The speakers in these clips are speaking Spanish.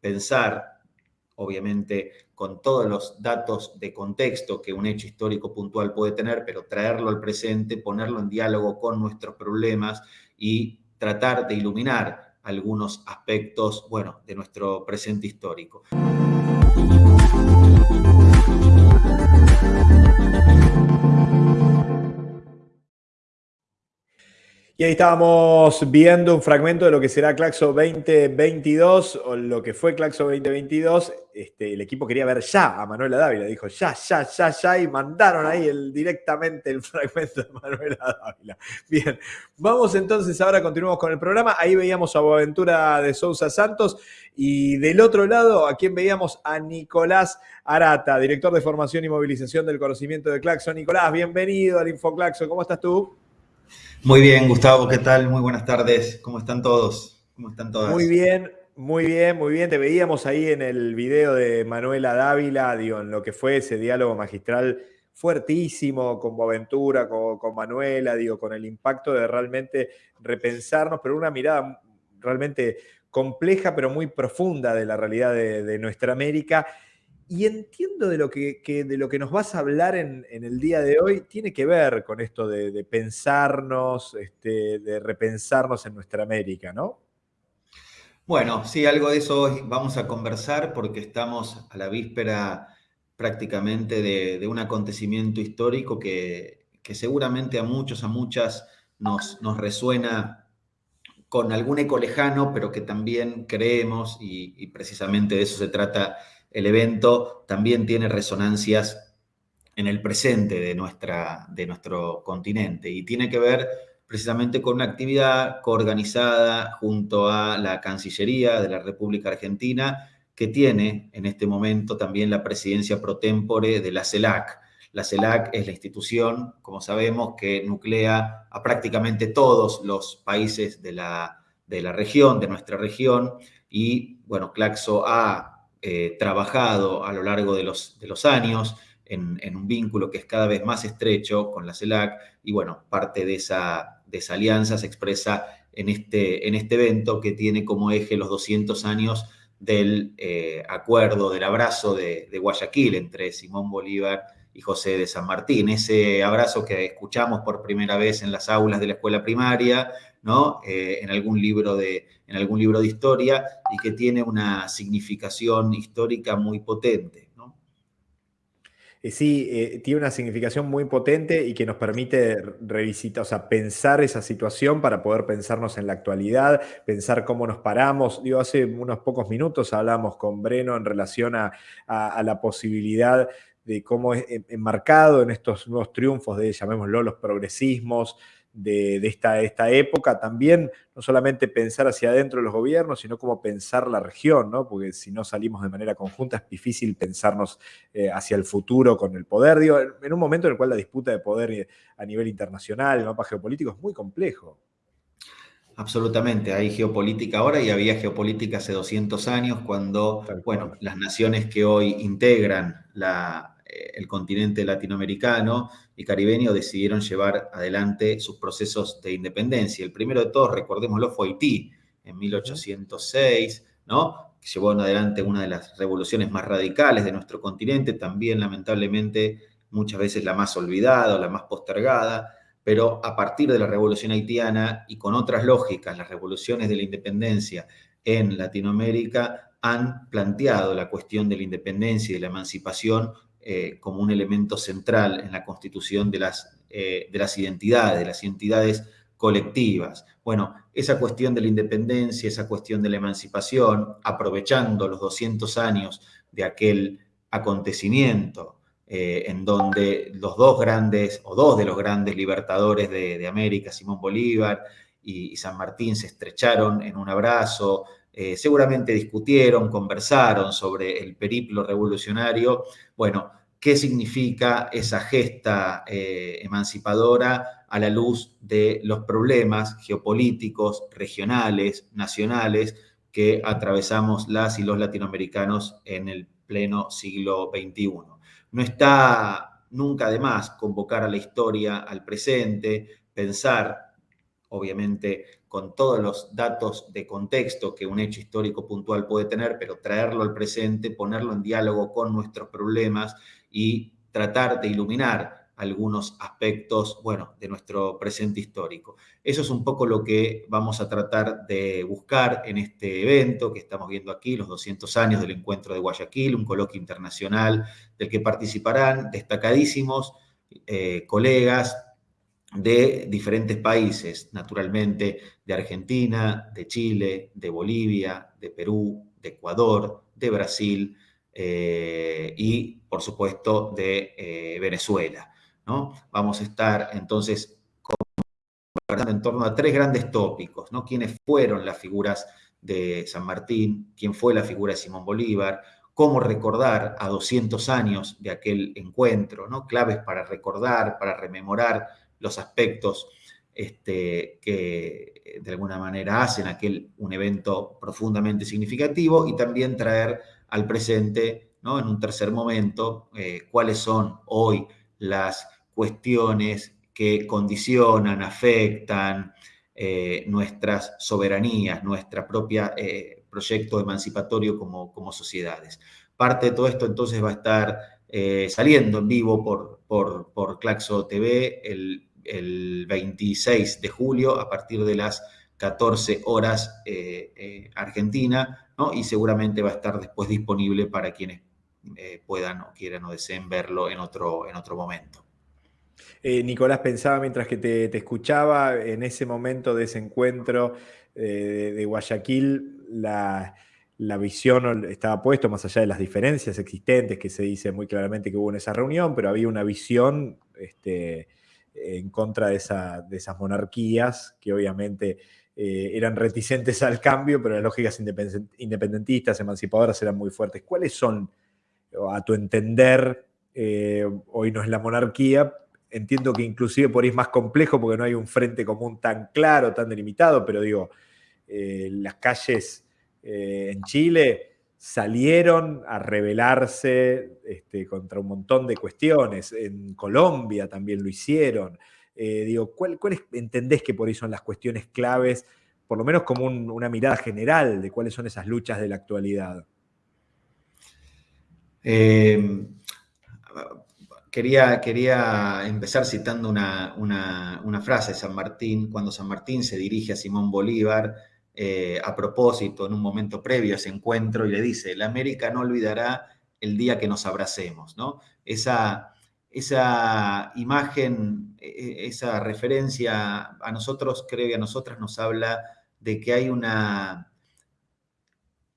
pensar, obviamente con todos los datos de contexto que un hecho histórico puntual puede tener, pero traerlo al presente, ponerlo en diálogo con nuestros problemas y tratar de iluminar algunos aspectos, bueno, de nuestro presente histórico. Y ahí estábamos viendo un fragmento de lo que será Claxo 2022, o lo que fue Claxo 2022. Este, el equipo quería ver ya a Manuela Dávila, dijo ya, ya, ya, ya, y mandaron ahí el, directamente el fragmento de Manuela Dávila. Bien, vamos entonces ahora, continuamos con el programa. Ahí veíamos a Boaventura de Sousa Santos, y del otro lado, ¿a quién veíamos? A Nicolás Arata, director de formación y movilización del conocimiento de Claxo. Nicolás, bienvenido al InfoClaxo, ¿cómo estás tú? Muy bien, Gustavo, ¿qué tal? Muy buenas tardes. ¿Cómo están todos? ¿Cómo están todas? Muy bien, muy bien, muy bien. Te veíamos ahí en el video de Manuela Dávila, digo, en lo que fue ese diálogo magistral fuertísimo con Boaventura, con, Manuela, digo, con el impacto de realmente repensarnos, pero una mirada realmente compleja, pero muy profunda de la realidad de nuestra América y entiendo de lo que, de lo que nos vas a hablar en, el día de hoy, tiene que ver con esto de, pensarnos, este, de repensarnos en nuestra América, ¿no? Bueno, sí, algo de eso hoy vamos a conversar porque estamos a la víspera prácticamente de, un acontecimiento histórico que, seguramente a muchos, a muchas nos, resuena con algún eco lejano, pero que también creemos, y, y precisamente de eso se trata el evento también tiene resonancias en el presente de, de nuestro continente y tiene que ver precisamente con una actividad coorganizada junto a la Cancillería de la República Argentina que tiene en este momento también la presidencia pro tempore de la CELAC. La CELAC es la institución, como sabemos, que nuclea a prácticamente todos los países de la, de la región, de nuestra región, y bueno, Claxo ha eh, trabajado a lo largo de los, años en, un vínculo que es cada vez más estrecho con la CELAC y bueno, parte de esa, de esa alianza se expresa en este, en este evento que tiene como eje los 200 años del eh, acuerdo, del abrazo de, de, Guayaquil entre Simón Bolívar José de San Martín. Ese abrazo que escuchamos por primera vez en las aulas de la escuela primaria, ¿no? Eh, en, algún libro de, en algún libro de historia y que tiene una significación histórica muy potente. Eh, sí, eh, tiene una significación muy potente y que nos permite revisitar, o sea, pensar esa situación para poder pensarnos en la actualidad, pensar cómo nos paramos. Digo, hace unos pocos minutos hablamos con Breno en relación a, a la posibilidad de cómo es enmarcado en estos nuevos triunfos de, llamémoslo, los progresismos, de, esta, esta, época, también no solamente pensar hacia adentro de los gobiernos, sino como pensar la región, ¿no? porque si no salimos de manera conjunta es difícil pensarnos eh, hacia el futuro con el poder, digo, en un momento en el cual la disputa de poder eh, a nivel internacional, el mapa geopolítico es muy complejo. Absolutamente, hay geopolítica ahora y había geopolítica hace 200 años cuando, bueno, las naciones que hoy integran la, eh, el continente latinoamericano y caribeño decidieron llevar adelante sus procesos de independencia. El primero de todos, recordémoslo, fue Haití en 1806, ¿no? que llevó adelante una de las revoluciones más radicales de nuestro continente, también lamentablemente muchas veces la más olvidada o la más postergada, pero a partir de la revolución haitiana y con otras lógicas, las revoluciones de la independencia en Latinoamérica han planteado la cuestión de la independencia y de la emancipación eh, como un elemento central en la constitución de las, eh, de las identidades, de las identidades colectivas. Bueno, esa cuestión de la independencia, esa cuestión de la emancipación, aprovechando los 200 años de aquel acontecimiento eh, en donde los dos grandes, o dos de los grandes libertadores de, América, Simón Bolívar y, San Martín, se estrecharon en un abrazo, seguramente discutieron, conversaron sobre el periplo revolucionario. Bueno, qué significa esa gesta eh, emancipadora a la luz de los problemas geopolíticos, regionales, nacionales que atravesamos las y los latinoamericanos en el pleno siglo XXI. No está nunca de más convocar a la historia al presente, pensar, obviamente, con todos los datos de contexto que un hecho histórico puntual puede tener, pero traerlo al presente, ponerlo en diálogo con nuestros problemas y tratar de iluminar algunos aspectos, bueno, de nuestro presente histórico. Eso es un poco lo que vamos a tratar de buscar en este evento que estamos viendo aquí, los 200 años del encuentro de Guayaquil, un coloquio internacional del que participarán destacadísimos eh, colegas de diferentes países, naturalmente de Argentina, de Chile, de Bolivia, de Perú, de Ecuador, de Brasil eh, y, por supuesto, de eh, Venezuela. Vamos a estar entonces conversando en torno a tres grandes tópicos, ¿no? ¿Quiénes fueron las figuras de San Martín? ¿Quién fue la figura de Simón Bolívar? ¿Cómo recordar a 200 años de aquel encuentro? ¿no? Claves para recordar, para rememorar los aspectos este, que de alguna manera hacen aquel un evento profundamente significativo y también traer al presente, ¿no? en un tercer momento, eh, cuáles son hoy las cuestiones que condicionan, afectan eh, nuestras soberanías, nuestro propio eh, proyecto emancipatorio como, como, sociedades. Parte de todo esto entonces va a estar eh, saliendo en vivo por, por, por Claxo TV el, 26 de julio a partir de las 14 horas Argentina, ¿no? y seguramente va a estar después disponible para quienes puedan o quieran o deseen verlo en otro, en otro momento. Eh, Nicolás, pensaba mientras que te, escuchaba, en ese momento de ese encuentro eh, de, Guayaquil, la, visión estaba puesto más allá de las diferencias existentes que se dice muy claramente que hubo en esa reunión, pero había una visión este, en contra de, esas monarquías que obviamente eh, eran reticentes al cambio, pero las lógicas independentistas, emancipadoras eran muy fuertes. ¿Cuáles son, a tu entender, hoy no es la monarquía, entiendo que inclusive por ahí es más complejo porque no hay un frente común tan claro, tan delimitado, pero digo, eh, las calles eh, en Chile salieron a rebelarse este, contra un montón de cuestiones, en Colombia también lo hicieron. Eh, digo, ¿cuáles entendés que por ahí son las cuestiones claves, por lo menos como una mirada general de cuáles son esas luchas de la actualidad? Quería, quería empezar citando una, frase de San Martín, cuando San Martín se dirige a Simón Bolívar eh, a propósito, en un momento previo a ese encuentro, y le dice, la América no olvidará el día que nos abracemos, ¿no? Esa, esa imagen, e, e, esa referencia a nosotros, creo que a nosotras nos habla de que hay una,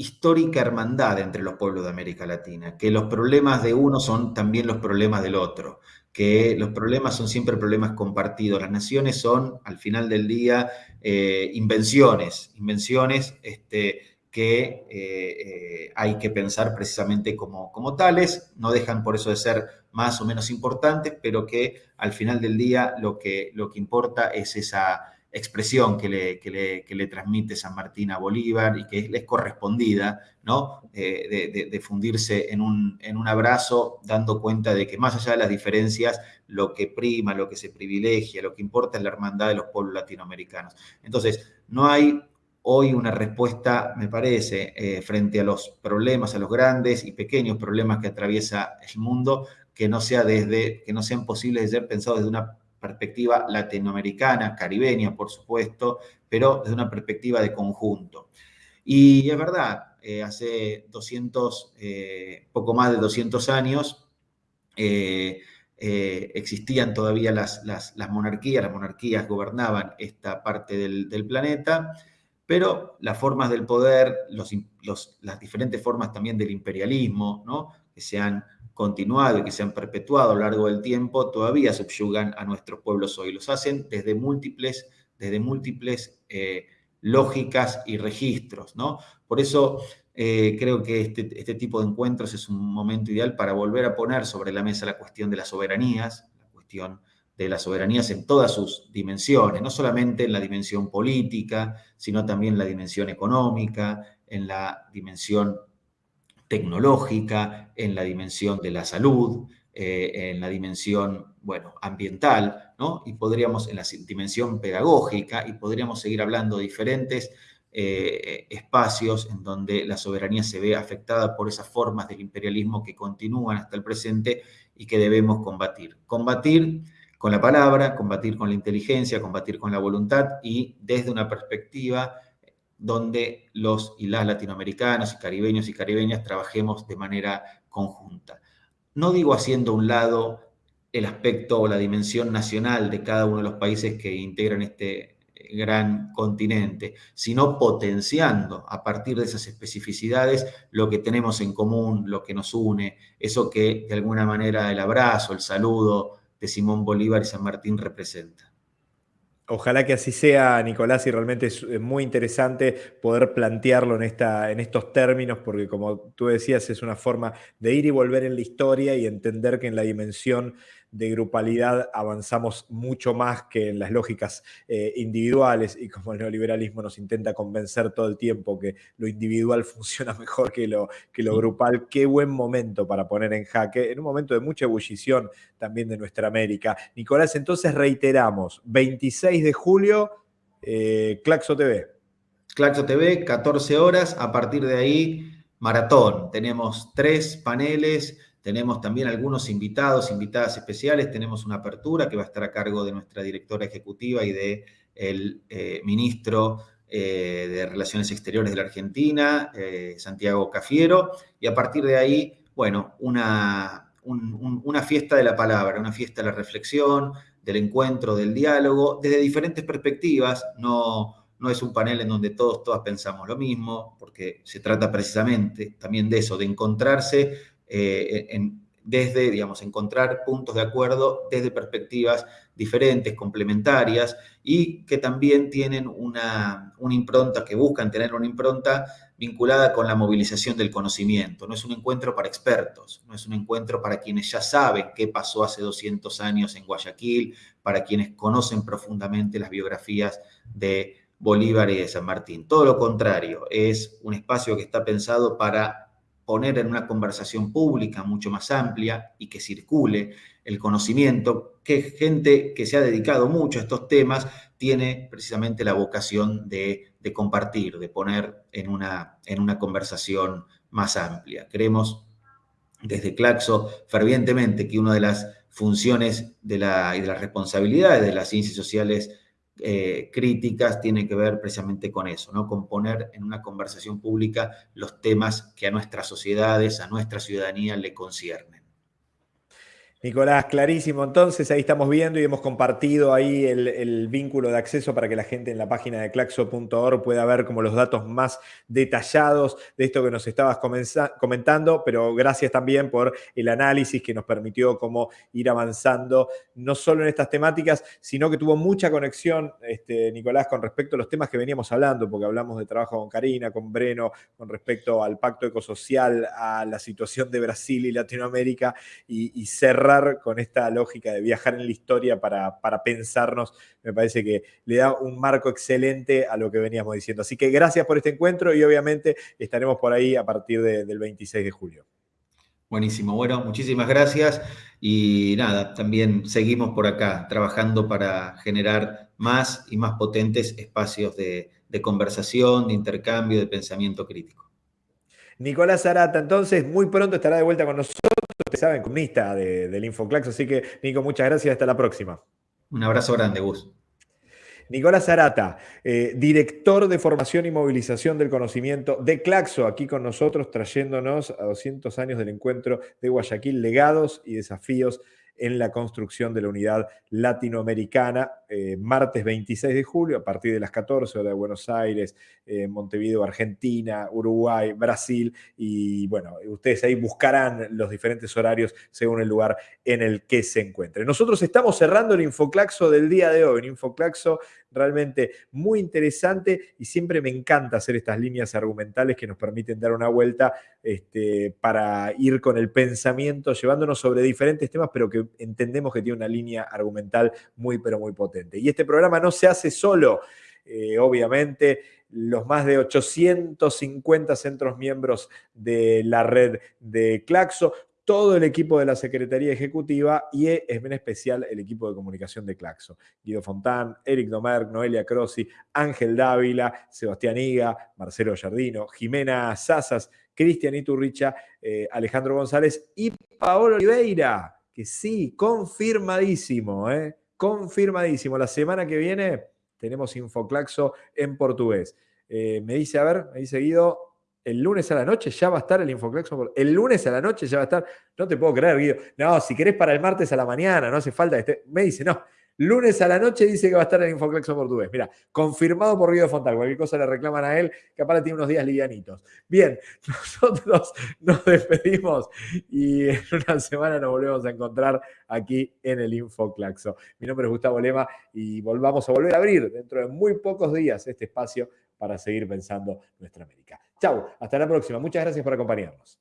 histórica hermandad entre los pueblos de América Latina, que los problemas de uno son también los problemas del otro, que los problemas son siempre problemas compartidos. Las naciones son, al final del día, eh, invenciones, invenciones este, que eh, eh, hay que pensar precisamente como, como tales, no dejan por eso de ser más o menos importantes, pero que al final del día lo que, lo que importa es esa expresión que le, le, transmite San Martín a Bolívar y que es correspondida, ¿no? Eh, de, fundirse en un, en un abrazo, dando cuenta de que más allá de las diferencias, lo que prima, lo que se privilegia, lo que importa es la hermandad de los pueblos latinoamericanos. Entonces, no hay hoy una respuesta, me parece, eh, frente a los problemas, a los grandes y pequeños problemas que atraviesa el mundo, que no sea desde, que no sean posibles de ser pensados desde una perspectiva latinoamericana, caribeña, por supuesto, pero desde una perspectiva de conjunto. Y es verdad, eh, hace 200, eh, poco más de 200 años, eh, existían todavía las, las, monarquías, las monarquías gobernaban esta parte del, planeta, pero las formas del poder, las diferentes formas también del imperialismo, ¿no? Que se han continuado y que se han perpetuado a lo largo del tiempo todavía subyugan a nuestros pueblos hoy. Los hacen desde múltiples, desde múltiples eh, lógicas y registros. ¿no? Por eso eh, creo que este, este, tipo de encuentros es un momento ideal para volver a poner sobre la mesa la cuestión de las soberanías, la cuestión de las soberanías en todas sus dimensiones, no solamente en la dimensión política, sino también en la dimensión económica, en la dimensión tecnológica, en la dimensión de la salud, eh, en la dimensión, bueno, ambiental, ¿no? Y podríamos, en la dimensión pedagógica, y podríamos seguir hablando de diferentes eh, espacios en donde la soberanía se ve afectada por esas formas del imperialismo que continúan hasta el presente y que debemos combatir. Combatir con la palabra, combatir con la inteligencia, combatir con la voluntad y desde una perspectiva donde los y las latinoamericanos y caribeños y caribeñas trabajemos de manera conjunta. No digo haciendo a un lado el aspecto o la dimensión nacional de cada uno de los países que integran este gran continente, sino potenciando a partir de esas especificidades lo que tenemos en común, lo que nos une, eso que de alguna manera el abrazo, el saludo de Simón Bolívar y San Martín representa. Ojalá que así sea, Nicolás, y realmente es muy interesante poder plantearlo en, esta, en estos términos, porque como tú decías, es una forma de ir y volver en la historia y entender que en la dimensión de grupalidad avanzamos mucho más que en las lógicas eh, individuales y como el neoliberalismo nos intenta convencer todo el tiempo que lo individual funciona mejor que lo, que lo grupal, qué buen momento para poner en jaque, en un momento de mucha ebullición también de nuestra América. Nicolás, entonces reiteramos, 26 de julio, eh, Claxo TV. Claxo TV, 14 horas, a partir de ahí, maratón. Tenemos tres paneles tenemos también algunos invitados, invitadas especiales. Tenemos una apertura que va a estar a cargo de nuestra directora ejecutiva y del el eh, ministro eh, de Relaciones Exteriores de la Argentina, eh, Santiago Cafiero. Y a partir de ahí, bueno, una, una fiesta de la palabra, una fiesta de la reflexión, del encuentro, del diálogo, desde diferentes perspectivas. No, no es un panel en donde todos, todas pensamos lo mismo, porque se trata precisamente también de eso, de encontrarse eh, desde, digamos, encontrar puntos de acuerdo desde perspectivas diferentes, complementarias y que también tienen una, una impronta, que buscan tener una impronta vinculada con la movilización del conocimiento. No es un encuentro para expertos, no es un encuentro para quienes ya saben qué pasó hace 200 años en Guayaquil, para quienes conocen profundamente las biografías de Bolívar y de San Martín. Todo lo contrario, es un espacio que está pensado para poner en una conversación pública mucho más amplia y que circule el conocimiento, que gente que se ha dedicado mucho a estos temas tiene precisamente la vocación de, compartir, de poner en una, en una conversación más amplia. Creemos desde Claxo fervientemente que una de las funciones de la, y de las responsabilidades de las ciencias sociales eh, críticas tiene que ver precisamente con eso, ¿no? Con poner en una conversación pública los temas que a nuestras sociedades, a nuestra ciudadanía le conciernen. Nicolás, clarísimo. Entonces, ahí estamos viendo y hemos compartido ahí el, vínculo de acceso para que la gente en la página de claxo.org pueda ver como los datos más detallados de esto que nos estabas comentando, pero gracias también por el análisis que nos permitió como ir avanzando, no solo en estas temáticas, sino que tuvo mucha conexión, este, Nicolás, con respecto a los temas que veníamos hablando, porque hablamos de trabajo con Karina, con Breno, con respecto al pacto ecosocial, a la situación de Brasil y Latinoamérica y, y cerrar con esta lógica de viajar en la historia para, pensarnos, me parece que le da un marco excelente a lo que veníamos diciendo. Así que gracias por este encuentro y obviamente estaremos por ahí a partir del 26 de julio. Buenísimo, bueno, muchísimas gracias y nada, también seguimos por acá trabajando para generar más y más potentes espacios de, conversación, de intercambio, de pensamiento crítico. Nicolás Arata, entonces, muy pronto estará de vuelta con nosotros ustedes saben, comunista del Infoclax. Así que, Nico, muchas gracias. Hasta la próxima. Un abrazo grande, Gus. Nicolás Arata, eh, director de formación y movilización del conocimiento de Claxo, aquí con nosotros, trayéndonos a 200 años del encuentro de Guayaquil, legados y desafíos en la construcción de la unidad latinoamericana, eh, martes 26 de julio, a partir de las 14 horas de Buenos Aires, eh, Montevideo, Argentina, Uruguay, Brasil, y bueno, ustedes ahí buscarán los diferentes horarios según el lugar en el que se encuentren. Nosotros estamos cerrando el Infoclaxo del día de hoy, un Infoclaxo realmente muy interesante y siempre me encanta hacer estas líneas argumentales que nos permiten dar una vuelta este, para ir con el pensamiento, llevándonos sobre diferentes temas, pero que entendemos que tiene una línea argumental muy, pero muy potente. Y este programa no se hace solo, eh, obviamente, los más de 850 centros miembros de la red de Claxo, todo el equipo de la Secretaría Ejecutiva y en especial el equipo de comunicación de Claxo. Guido Fontán, Eric Domerg, Noelia Crossi, Ángel Dávila, Sebastián Higa, Marcelo Jardino, Jimena Sazas, Cristian Iturricha, eh, Alejandro González y Paolo Oliveira, que sí, confirmadísimo, ¿eh? confirmadísimo. La semana que viene tenemos Infoclaxo en portugués. Eh, me dice, a ver, me dice Guido, el lunes a la noche ya va a estar el Infoclaxo. El lunes a la noche ya va a estar. No te puedo creer, Guido. No, si querés para el martes a la mañana, no hace falta que esté. Me dice, no. Lunes a la noche dice que va a estar el Infoclaxo portugués. Mira, confirmado por Guido Fontal. Cualquier cosa le reclaman a él, que aparte tiene unos días livianitos. Bien, nosotros nos despedimos y en una semana nos volvemos a encontrar aquí en el Infoclaxo. Mi nombre es Gustavo Lema y volvamos a volver a abrir dentro de muy pocos días este espacio para seguir pensando nuestra América. Chau, hasta la próxima. Muchas gracias por acompañarnos.